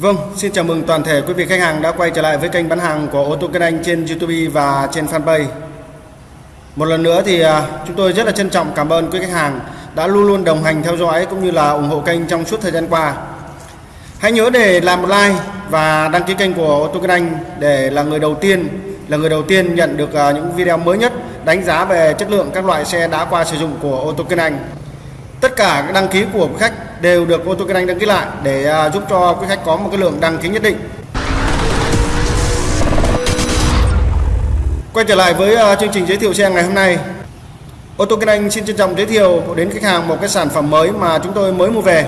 Vâng, xin chào mừng toàn thể quý vị khách hàng đã quay trở lại với kênh bán hàng của ô tô Kinh Anh trên YouTube và trên fanpage. Một lần nữa thì à, chúng tôi rất là trân trọng cảm ơn quý khách hàng đã luôn luôn đồng hành theo dõi cũng như là ủng hộ kênh trong suốt thời gian qua. Hãy nhớ để làm một like và đăng ký kênh của ô tô Kinh Anh để là người đầu tiên là người đầu tiên nhận được à, những video mới nhất đánh giá về chất lượng các loại xe đã qua sử dụng của ô tô Kinh Anh. Tất cả các đăng ký của quý khách đều được ô tô Kinh Anh đăng ký lại để à, giúp cho quý khách có một cái lượng đăng ký nhất định. Quay trở lại với à, chương trình giới thiệu xe ngày hôm nay. Ô tô Kinh Anh xin trân trọng giới thiệu đến khách hàng một cái sản phẩm mới mà chúng tôi mới mua về.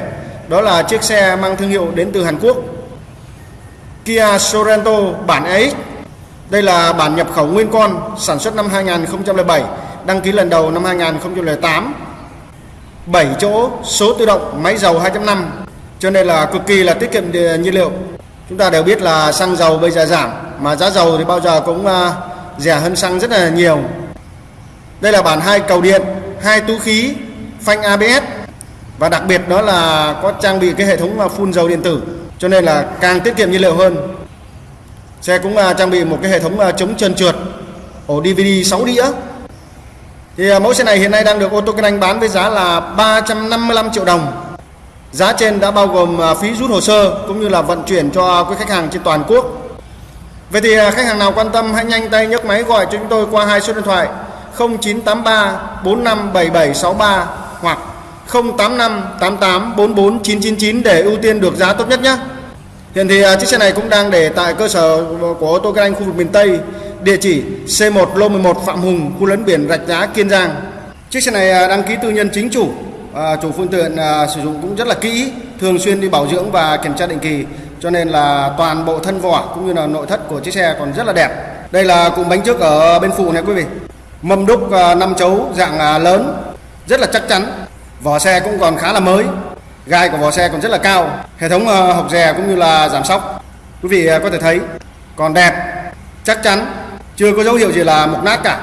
Đó là chiếc xe mang thương hiệu đến từ Hàn Quốc. Kia Sorento bản EX. Đây là bản nhập khẩu nguyên con, sản xuất năm 2007, đăng ký lần đầu năm 2008 7 chỗ, số tự động, máy dầu 2.5 cho nên là cực kỳ là tiết kiệm nhiên liệu. Chúng ta đều biết là xăng dầu bây giờ giảm, mà giá dầu thì bao giờ cũng à, rẻ hơn xăng rất là nhiều. Đây là bản hai cầu điện, hai túi khí, phanh ABS và đặc biệt đó là có trang bị cái hệ thống à, phun dầu điện tử, cho nên là càng tiết kiệm nhiên liệu hơn. Xe cũng à, trang bị một cái hệ thống chống trơn trượt, ổ DVD 6 đĩa thì à, mẫu xe này hiện nay đang được ô tô Kinh Anh bán với giá là 355 triệu đồng. Giá trên đã bao gồm à, phí rút hồ sơ cũng như là vận chuyển cho quý khách hàng trên toàn quốc. Vậy thì à, khách hàng nào quan tâm hãy nhanh tay nhấc máy gọi cho chúng tôi qua hai số điện thoại 0983 457763 hoặc 085 88 44 999 để ưu tiên được giá tốt nhất nhé. Hiện thì chiếc xe này cũng đang để tại cơ sở của ô tô Kinh Anh khu vực miền Tây địa chỉ C1 lô 11 Phạm Hùng, khu lấn biển Rạch Giá, Kiên Giang. Chiếc xe này à, đăng ký tư nhân chính chủ, à, chủ phương tiện à, sử dụng cũng rất là kỹ, thường xuyên đi bảo dưỡng và kiểm tra định kỳ, cho nên là toàn bộ thân vỏ cũng như là nội thất của chiếc xe còn rất là đẹp. Đây là cụm bánh trước ở bên phụ này quý vị. Mâm đúc à, 5 chấu dạng à, lớn, rất là chắc chắn. Vỏ xe cũng còn khá là mới, gai của vỏ xe còn rất là cao. Hệ thống học rè cũng như là giảm sóc, quý vị có thể thấy còn đẹp, chắc chắn chưa có dấu hiệu gì là mục nát cả.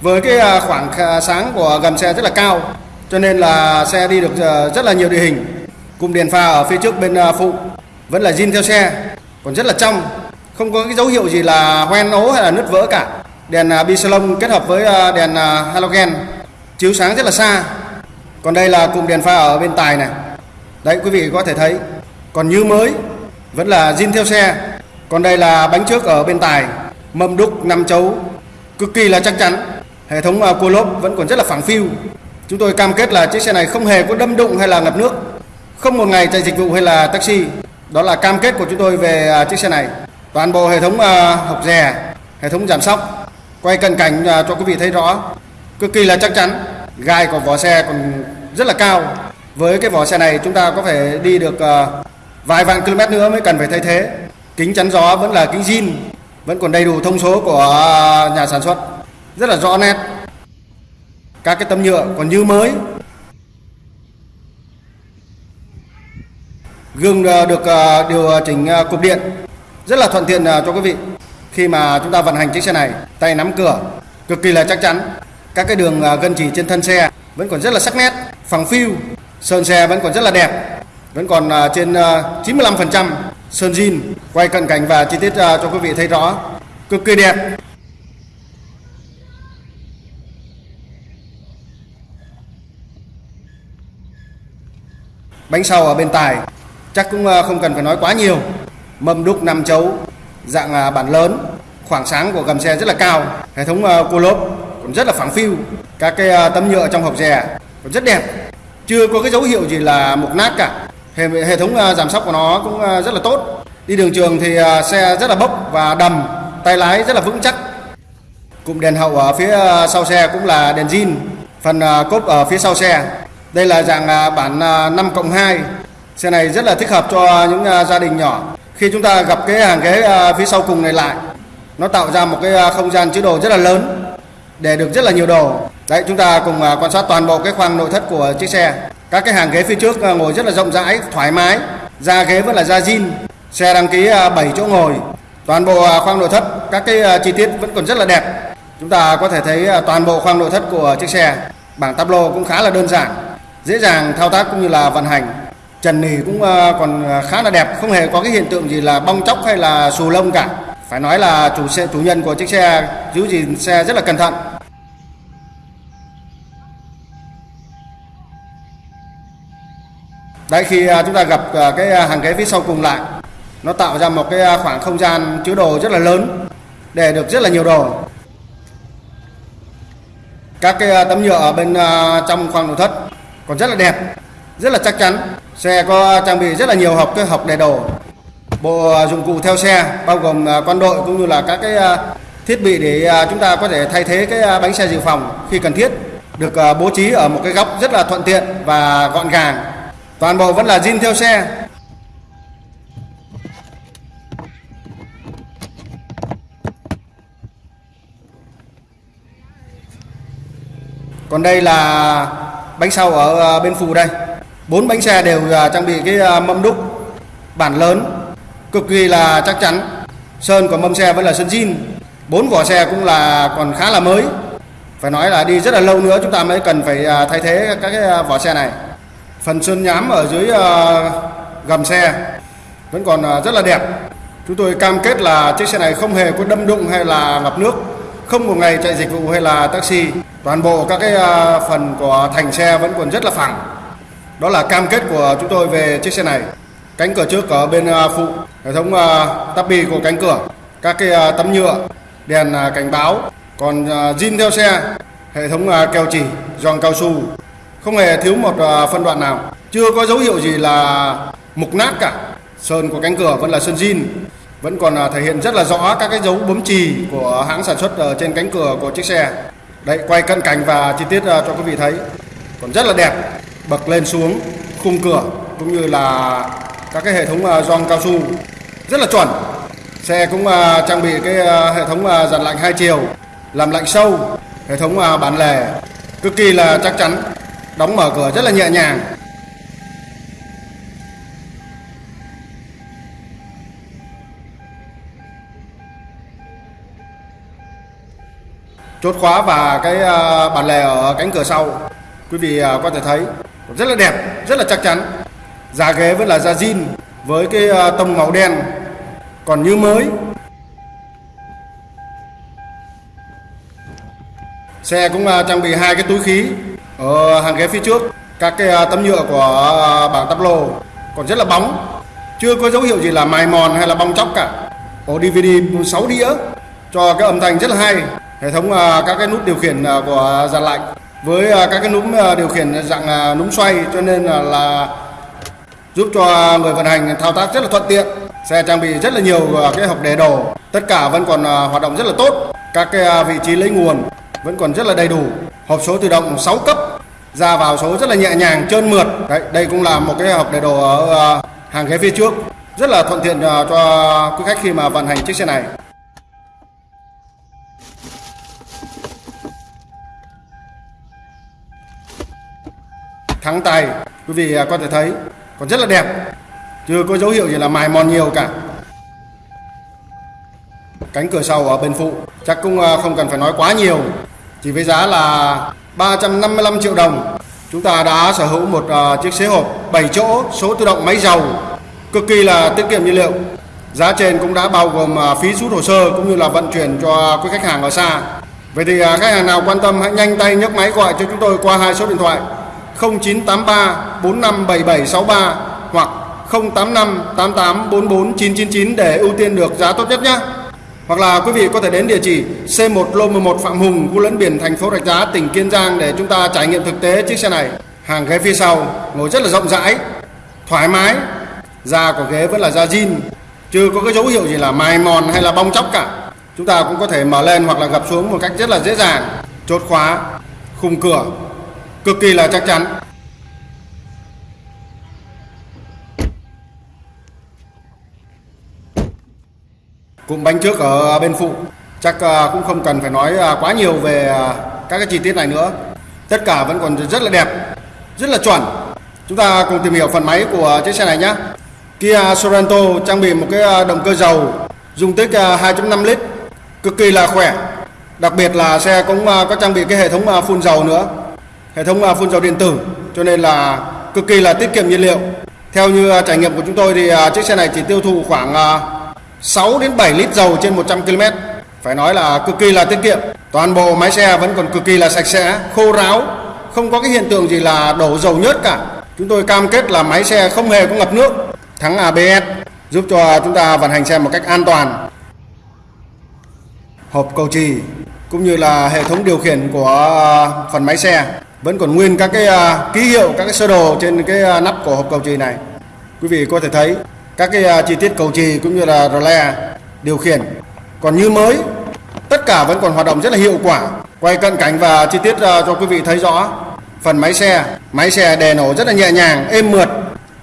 Với cái à, khoảng sáng của gầm xe rất là cao, cho nên là xe đi được à, rất là nhiều địa hình. Cùng đèn pha ở phía trước bên à, phụ vẫn là zin theo xe, còn rất là trong. Không có cái dấu hiệu gì là hoen ố hay là nứt vỡ cả. Đèn bisalon kết hợp với đèn halogen, chiếu sáng rất là xa. Còn đây là cụm đèn pha ở bên tài này. Đấy, quý vị có thể thấy. Còn như mới, vẫn là zin theo xe. Còn đây là bánh trước ở bên tài mâm đúc năm chấu. Cực kỳ là chắc chắn. Hệ thống à, cua lốp vẫn còn rất là phẳng phiu. Chúng tôi cam kết là chiếc xe này không hề có đâm đụng hay là ngập nước. Không một ngày chạy dịch vụ hay là taxi. Đó là cam kết của chúng tôi về à, chiếc xe này. Toàn bộ hệ thống à, học rè, hệ thống giảm sóc, quay cận cảnh cho quý vị thấy rõ. Cực kỳ là chắc chắn. Gai của vỏ xe còn rất là cao. Với cái vỏ xe này, chúng ta có thể đi được vài vạn km nữa mới cần phải thay thế. Kính chắn gió vẫn là kính zin vẫn còn đầy đủ thông số của nhà sản xuất. Rất là rõ nét. Các cái tấm nhựa còn như mới. Gương ờ, được ờ, điều chỉnh ờ, cục điện. Rất là thuận tiện cho quý vị. Khi mà chúng ta vận hành chiếc xe này, tay nắm cửa, cực kỳ là chắc chắn. Các cái đường gân chỉ trên thân xe vẫn còn rất là sắc nét, phẳng phiu. Sơn xe vẫn còn rất là đẹp. Vẫn còn trên 95% sơn zin quay cận cảnh và chi tiết à, cho quý vị thấy rõ. Cực kỳ đẹp. Bánh sau ở bên tài, chắc cũng à, không cần phải nói quá nhiều. Mâm đúc năm chấu, dạng à, bản lớn. Khoảng sáng của gầm xe rất là cao, hệ thống cua lốp cũng rất là phẳng phiu. Các cái tấm nhựa trong hộp rè cũng rất đẹp. Chưa có cái dấu hiệu gì là mục nát cả hệ, hệ thống à, giảm sóc của nó cũng à, rất là tốt. Đi đường trường thì à, xe rất là bốc và đầm tay lái rất là vững chắc. Cụm đèn hậu ở phía sau xe cũng là đèn zin phần cốp ở phía sau xe. Đây là dạng bản 5 cộng 2 xe này rất là thích hợp cho những gia đình nhỏ. Khi chúng ta gặp cái hàng ghế phía sau cùng này lại nó tạo ra một cái không gian chứa đồ rất là lớn để được rất là nhiều đồ. Đấy chúng ta cùng quan sát toàn bộ cái khoang nội thất của chiếc xe các cái hàng ghế phía trước ờ, ngồi rất là rộng rãi, thoải mái. Da ghế vẫn là da zin xe đăng ký ờ, 7 chỗ ngồi. Toàn bộ ờ, khoang nội thất, các cái chi tiết vẫn còn rất là đẹp. Chúng ta có thể thấy toàn bộ khoang nội thất của chiếc xe. Bảng tablo cũng khá là đơn giản, dễ dàng thao tác cũng như là vận hành. Trần nỉ cũng còn khá là đẹp, không hề có cái hiện tượng gì là bong chóc hay là xù lông cả. Phải nói là chủ xe, chủ nhân của chiếc xe giữ gìn xe rất là cẩn thận. Đấy, khi à, chúng ta gặp à, cái à, hàng ghế phía sau cùng lại, nó tạo ra một cái khoảng không gian chứa đồ rất là lớn, để được rất là nhiều đồ. Các cái tấm nhựa ở bên trong khoang nội thất còn rất là đẹp, rất là chắc chắn. Xe có trang bị rất là nhiều hộp, cái hộp để đồ. Bộ dụng cụ theo xe bao gồm quan đội cũng như là các cái thiết bị để chúng ta có thể thay thế cái bánh xe dự phòng khi cần thiết, được bố trí ở một cái góc rất là thuận tiện và gọn gàng toàn bộ vẫn là zin theo xe. Còn đây là bánh sau ở à, bên phụ đây. Bốn bánh xe đều à, trang bị cái à, mâm đúc. Bản lớn, cực kỳ là chắc chắn. Sơn của mâm xe vẫn là sơn zin. Bốn vỏ xe cũng là còn khá là mới. Phải nói là đi rất là lâu nữa chúng ta mới cần phải thay thế các cái vỏ xe này phần sơn nhám ở dưới ờ, gầm xe vẫn còn ờ, rất là đẹp. Chúng tôi cam kết là chiếc xe này không hề có đâm đụng hay là ngập nước không một ngày chạy dịch vụ hay là taxi. Toàn bộ các cái ờ, phần của thành xe vẫn còn rất là phẳng. Đó là cam kết của chúng tôi về chiếc xe này. Cánh cửa trước ở bên phụ hệ thống uh, tắp của cánh cửa các cái tấm nhựa đèn cảnh báo. Còn zin theo xe hệ thống keo chỉ giòn cao su không hề thiếu một à, phân đoạn nào. Chưa có dấu hiệu gì là mục nát cả. Sơn của cánh cửa vẫn là sơn zin. Vẫn còn à, thể hiện rất là rõ các cái dấu bấm chì của hãng sản xuất ở trên cánh cửa của chiếc xe. Đấy, quay cận cảnh và chi tiết ờ, cho quý vị thấy. Còn rất là đẹp. Bậc lên xuống, khung cửa, cũng như là các cái hệ thống ờ, gioăng cao su. Rất là chuẩn. Xe cũng trang bị cái hệ thống dàn lạnh hai chiều, làm lạnh sâu, hệ thống bản lề. Cực kỳ là chắc chắn đóng mở cửa rất là nhẹ nhàng. Chốt khóa và cái ờ, bản lề ở cánh cửa sau. Quý vị ờ, có thể thấy rất là đẹp, rất là chắc chắn. Giá ghế vẫn là da zin với cái ờ, tông màu đen. Còn như mới, xe cũng trang bị hai cái túi khí ở hàng ghế phía trước. Các cái à, tấm nhựa của à, bảng tắp lô còn rất là bóng. Chưa có dấu hiệu gì là mài mòn hay là bong chóc cả. Ổ DVD 6 đĩa cho cái âm thanh rất là hay. Hệ thống à, các cái nút điều khiển của dàn lạnh với các cái núm điều khiển dạng núm xoay cho nên là, là giúp cho người vận hành thao tác rất là thuận tiện. Xe trang bị rất là nhiều cái hộp để đồ. Tất cả vẫn còn hoạt động rất là tốt. Các cái vị trí lấy nguồn vẫn còn rất là đầy đủ. Hộp số tự động 6 cấp ra vào số rất là nhẹ nhàng, trơn mượt. Đấy, đây cũng là một cái hộp đầy đồ ở ờ, hàng ghế phía trước. Rất là thuận tiện ờ, cho quý khách khi mà vận hành chiếc xe này. Thắng tay, quý vị ờ, có thể thấy, còn rất là đẹp. Chưa có dấu hiệu gì là mài mòn nhiều cả. Cánh cửa sau ở bên phụ, chắc cũng không cần phải nói quá nhiều. Chỉ với giá là 355 triệu đồng. Chúng ta đã sở hữu một uh, chiếc xế hộp 7 chỗ số tự động máy dầu cực kỳ là tiết kiệm nhiên liệu. Giá trên cũng đã bao gồm uh, phí rút hồ sơ cũng như là vận chuyển cho quý khách hàng ở xa. Vậy thì uh, khách hàng nào quan tâm hãy nhanh tay nhấc máy gọi cho chúng tôi qua hai số điện thoại 0983 457763 hoặc 085 88 44 999 để ưu tiên được giá tốt nhất nhé. Hoặc là quý vị có thể đến địa chỉ C1 Lô 11 Phạm Hùng, khu lẫn biển thành phố Rạch Giá, tỉnh Kiên Giang để chúng ta trải nghiệm thực tế chiếc xe này. Hàng ghế phía sau ngồi rất là rộng rãi, thoải mái. Da của ghế vẫn là da zin, chưa có cái dấu hiệu gì là mài mòn hay là bong chóc cả. Chúng ta cũng có thể mở lên hoặc là gập xuống một cách rất là dễ dàng. Chốt khóa, khung cửa cực kỳ là chắc chắn. Cụm bánh trước ở bên phụ. Chắc à, cũng không cần phải nói à, quá nhiều về à, các cái chi tiết này nữa. Tất cả vẫn còn rất là đẹp, rất là chuẩn. Chúng ta cùng tìm hiểu phần máy của chiếc xe này nhé. Kia Sorento trang bị một cái động cơ dầu dung tích 2.5 lít, cực kỳ là khỏe. Đặc biệt là xe cũng có trang bị cái hệ thống phun dầu nữa. Hệ thống phun dầu điện tử, cho nên là cực kỳ là tiết kiệm nhiên liệu. Theo như trải nghiệm của chúng tôi thì chiếc xe này chỉ tiêu thụ khoảng 6 đến 7 lít dầu trên 100 km. Phải nói là cực kỳ là tiết kiệm. Toàn bộ máy xe vẫn còn cực kỳ là sạch sẽ, khô ráo, không có cái hiện tượng gì là đổ dầu nhớt cả. Chúng tôi cam kết là máy xe không hề có ngập nước, thắng ABS giúp cho chúng ta vận hành xe một cách an toàn. Hộp cầu trì cũng như là hệ thống điều khiển của à, phần máy xe vẫn còn nguyên các cái à, ký hiệu các cái sơ đồ trên cái à, nắp của hộp cầu trì này quý vị có thể thấy các cái à, chi tiết cầu trì cũng như là rle điều khiển. Còn như mới, tất cả vẫn còn hoạt động rất là hiệu quả. Quay cận cảnh và chi tiết à, cho quý vị thấy rõ. Phần máy xe máy xe đè nổ rất là nhẹ nhàng, êm mượt.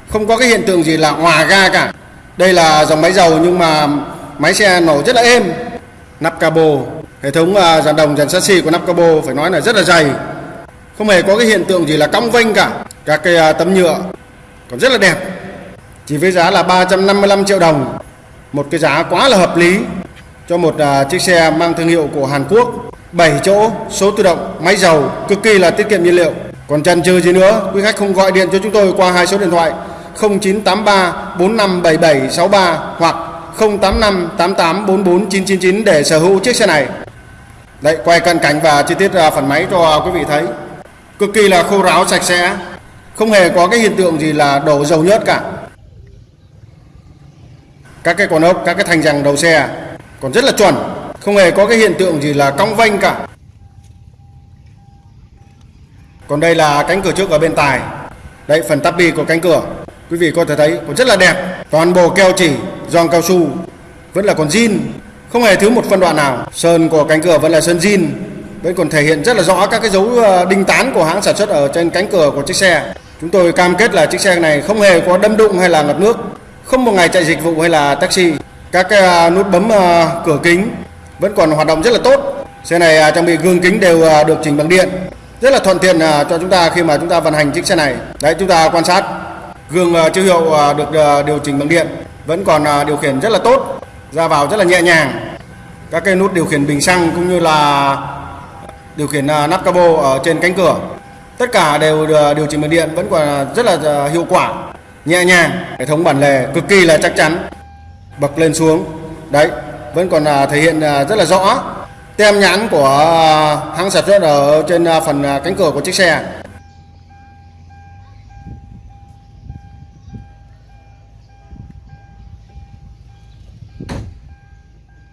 Không có cái hiện tượng gì là hòa ga cả. Đây là dòng máy dầu nhưng mà máy xe nổ rất là êm. Nắp cabo, hệ thống à, dàn đồng, dàn chassis của nắp cabo phải nói là rất là dày. Không hề có cái hiện tượng gì là cong vênh cả. Các cái tấm nhựa còn rất là đẹp chỉ với giá là 355 triệu đồng. Một cái giá quá là hợp lý cho một uh, chiếc xe mang thương hiệu của Hàn Quốc. 7 chỗ số tự động máy dầu cực kỳ là tiết kiệm nhiên liệu. Còn chần chừ gì nữa quý khách không gọi điện cho chúng tôi qua hai số điện thoại 0983 457763 hoặc 085 88 44 999 để sở hữu chiếc xe này. Đấy, quay cận cảnh và chi tiết à, phần máy cho quý vị thấy. Cực kỳ là khô ráo sạch sẽ. Không hề có cái hiện tượng gì là đổ dầu nhớt cả các cái con ốc, các cái thành rằng đầu xe còn rất là chuẩn. Không hề có cái hiện tượng gì là cong vênh cả. Còn đây là cánh cửa trước ở bên tài đây phần tắp bi của cánh cửa. Quý vị có thể thấy còn rất là đẹp. Toàn bộ keo chỉ, giòn cao su vẫn là còn zin. Không hề thiếu một phân đoạn nào. Sơn của cánh cửa vẫn là sơn zin. Vẫn còn thể hiện rất là rõ các cái dấu ờ, đinh tán của hãng sản xuất ở trên cánh cửa của chiếc xe. Chúng tôi cam kết là chiếc xe này không hề có đâm đụng hay là ngập nước không một ngày chạy dịch vụ hay là taxi. Các cái nút bấm à, cửa kính vẫn còn hoạt động rất là tốt. Xe này à, trang bị gương kính đều được chỉnh bằng điện. Rất là thuận tiện cho chúng ta khi mà chúng ta vận hành chiếc xe này. Đấy, chúng ta quan sát. Gương chiếu hiệu được điều chỉnh bằng điện vẫn còn điều khiển rất là tốt. Ra vào rất là nhẹ nhàng. Các cái nút điều khiển bình xăng cũng như là điều khiển nắp cabo ở trên cánh cửa. Tất cả đều điều chỉnh bằng điện vẫn còn rất là hiệu quả nhẹ nhàng, hệ thống bản lề cực kỳ là chắc chắn. Bậc lên xuống. Đấy, vẫn còn à, thể hiện à, rất là rõ. Tem nhãn của à, hãng sản xuất ở trên phần cánh cửa của chiếc xe.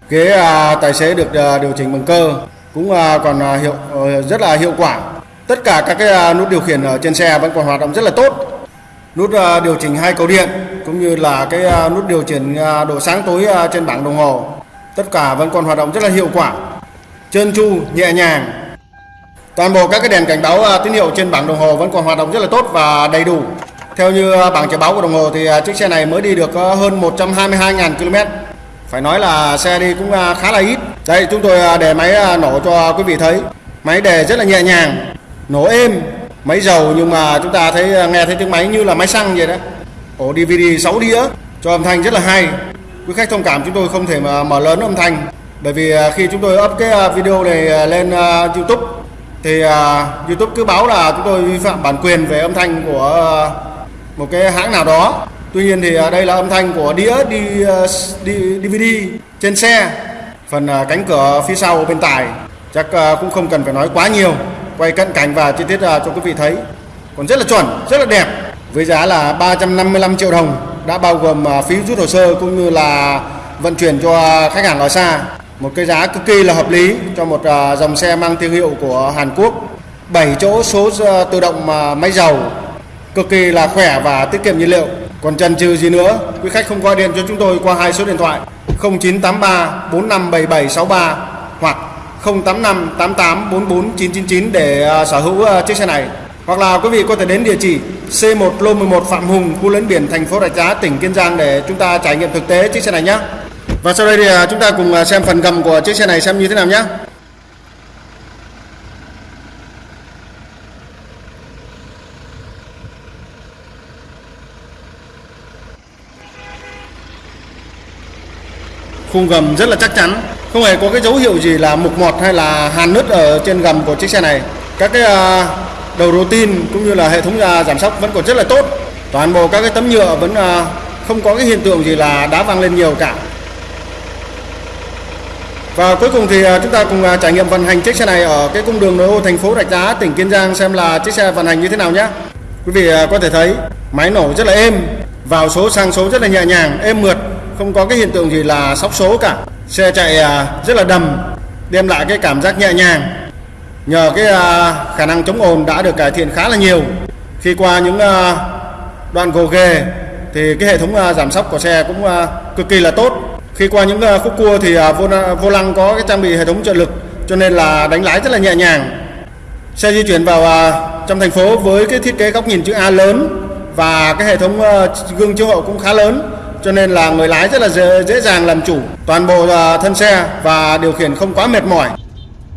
Ghế tài xế được điều chỉnh bằng cơ, cũng còn hiệu ờ, rất là hiệu quả. Tất cả các, cái nút điều khiển ở trên xe vẫn còn hoạt động rất là tốt nút à, điều chỉnh hai cầu điện cũng như là cái à, nút điều chỉnh à, độ sáng tối trên bảng đồng hồ. Tất cả vẫn còn hoạt động rất là hiệu quả, trơn tru, nhẹ nhàng. Toàn bộ các cái đèn cảnh báo tín hiệu trên bảng đồng hồ vẫn còn hoạt động rất là tốt và đầy đủ. Theo như bảng chỉ báo của đồng hồ thì chiếc xe này mới đi được hơn 122.000 km phải nói là xe đi cũng khá là ít. Đây, chúng tôi để máy nổ cho quý vị thấy. Máy đề rất là nhẹ nhàng, nổ êm máy dầu nhưng mà chúng ta thấy à, nghe thấy tiếng máy như là máy xăng vậy đó. Ổ DVD 6 đĩa cho âm thanh rất là hay. Quý khách thông cảm chúng tôi không thể mà mở lớn âm thanh. Bởi vì à, khi chúng tôi up cái à, video này lên YouTube thì YouTube cứ báo là chúng tôi vi phạm bản quyền về âm thanh của một cái hãng nào đó. Tuy nhiên thì đây là âm thanh của đĩa đi, đi DVD trên xe. Phần cánh cửa phía sau bên tài chắc cũng không cần phải nói quá nhiều quay cận cảnh và chi tiết à, cho quý vị thấy. Còn rất là chuẩn, rất là đẹp. Với giá là 355 triệu đồng, đã bao gồm à, phí rút hồ sơ cũng như là vận chuyển cho khách hàng ở xa. Một cái giá cực kỳ là hợp lý cho một à, dòng xe mang thương hiệu của Hàn Quốc. 7 chỗ số tự động máy dầu. Cực kỳ là khỏe và tiết kiệm nhiên liệu. Còn chần chừ gì nữa, quý khách không gọi điện cho chúng tôi qua hai số điện thoại. 0983 457763 hoặc 085 88 44 999 để ờ, sở hữu ờ, chiếc xe này. Hoặc là quý vị có thể đến địa chỉ C1 Lô 11 Phạm Hùng, khu lấn biển thành phố Rạch Giá, tỉnh Kiên Giang để chúng ta trải nghiệm thực tế chiếc xe này nhé. Và sau đây thì ờ, chúng ta cùng xem phần gầm của chiếc xe này xem như thế nào nhé. khung gầm rất là chắc chắn không hề có cái dấu hiệu gì là mục mọt hay là hàn nứt ở trên gầm của chiếc xe này các cái à, đầu rô tin cũng như là hệ thống à, giảm sóc vẫn còn rất là tốt toàn bộ các cái tấm nhựa vẫn à, không có cái hiện tượng gì là đá văng lên nhiều cả và cuối cùng thì chúng ta cùng trải nghiệm vận hành chiếc xe này ở cái cung đường nội ô thành phố Rạch Giá, tỉnh Kiên Giang xem là chiếc xe vận hành như thế nào nhé. Quý vị có thể thấy máy nổ rất là êm, vào số sang số rất là nhẹ nhàng, êm mượt, không có cái hiện tượng gì là sóc số cả. Xe chạy à, rất là đầm, đem lại cái cảm giác nhẹ nhàng. Nhờ cái à, khả năng chống ồn đã được cải thiện khá là nhiều. Khi qua những à, đoạn gồ ghề thì cái hệ thống giảm sóc của xe cũng cực kỳ là tốt khi qua những khúc cua thì vô, vô lăng có cái trang bị hệ thống trợ lực cho nên là đánh lái rất là nhẹ nhàng xe di chuyển vào trong thành phố với cái thiết kế góc nhìn chữ A lớn và cái hệ thống gương chiếu hậu cũng khá lớn cho nên là người lái rất là dễ, dễ dàng làm chủ toàn bộ à, thân xe và điều khiển không quá mệt mỏi.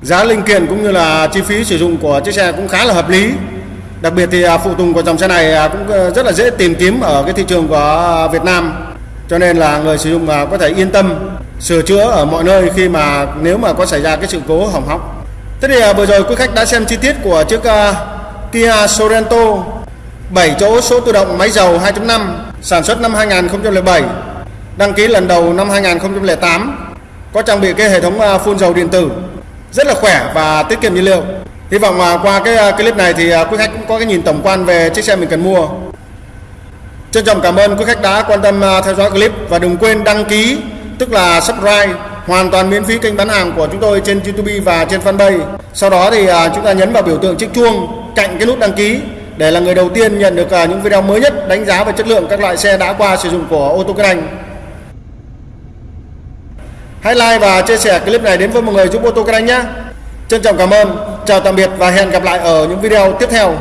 Giá linh kiện cũng như là chi phí sử dụng của chiếc xe cũng khá là hợp lý. Đặc biệt thì à, phụ tùng của dòng xe này à, cũng rất là dễ tìm kiếm ở cái thị trường của Việt Nam. Cho nên là người sử dụng có thể yên tâm sửa chữa ở mọi nơi khi mà nếu mà có xảy ra cái sự cố hỏng hóc. Thế thì vừa rồi quý khách đã xem chi tiết của chiếc Kia Sorento 7 chỗ số tự động máy dầu 2.5 sản xuất năm 2007 đăng ký lần đầu năm 2008 có trang bị cái hệ thống à, phun dầu điện tử, rất là khỏe và tiết kiệm nhiên liệu. Hy vọng à, qua cái à, clip này thì quý khách cũng có cái nhìn tổng quan về chiếc xe mình cần mua. Trân trọng cảm ơn quý khách đã quan tâm theo dõi clip và đừng quên đăng ký, tức là subscribe, hoàn toàn miễn phí kênh bán hàng của chúng tôi trên YouTube và trên fanpage. Sau đó thì chúng ta nhấn vào biểu tượng chiếc chuông cạnh cái nút đăng ký để là người đầu tiên nhận được à, những video mới nhất đánh giá về chất lượng các loại xe đã qua sử dụng của ô tô Kinh Anh. Hãy like và chia sẻ clip này đến với mọi người giúp ô tô Kinh Anh nhé. Trân trọng cảm ơn, chào tạm biệt và hẹn gặp lại ở những video tiếp theo.